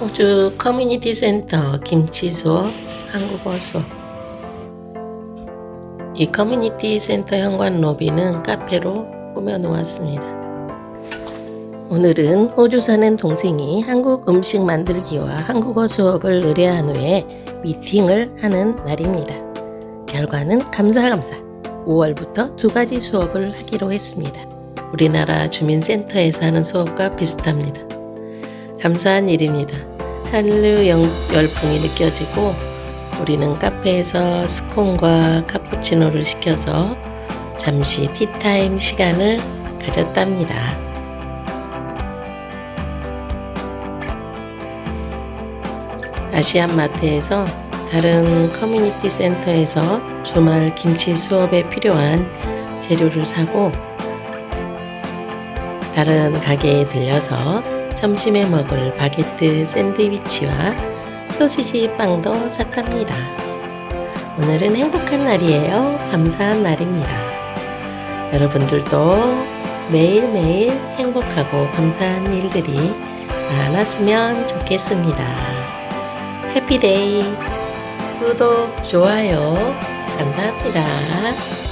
호주 커뮤니티 센터 김치 수업 한국어 수업 이 커뮤니티 센터 현관 로비는 카페로 꾸며 놓았습니다. 오늘은 호주 사는 동생이 한국 음식 만들기와 한국어 수업을 의뢰한 후에 미팅을 하는 날입니다. 결과는 감사감사 5월부터 두 가지 수업을 하기로 했습니다. 우리나라 주민센터에서 하는 수업과 비슷합니다. 감사한 일입니다. 한류 영- 열풍이 느껴지고 우리는 카페에서 스콘과 카푸치노를 시켜서 잠시 티타임 시간을 가졌답니다. Asian 마트에서 다른 커뮤니티 센터에서 주말 김치 수업에 필요한 재료를 사고 다른 가게에 들려서 점심에 먹을 바게트 샌드위치와 소시지 빵도 샀답니다. 오늘은 행복한 날이에요. 감사한 날입니다. 여러분들도 매일매일 행복하고 감사한 일들이 많았으면 좋겠습니다. 해피데이! 구독, 좋아요 감사합니다.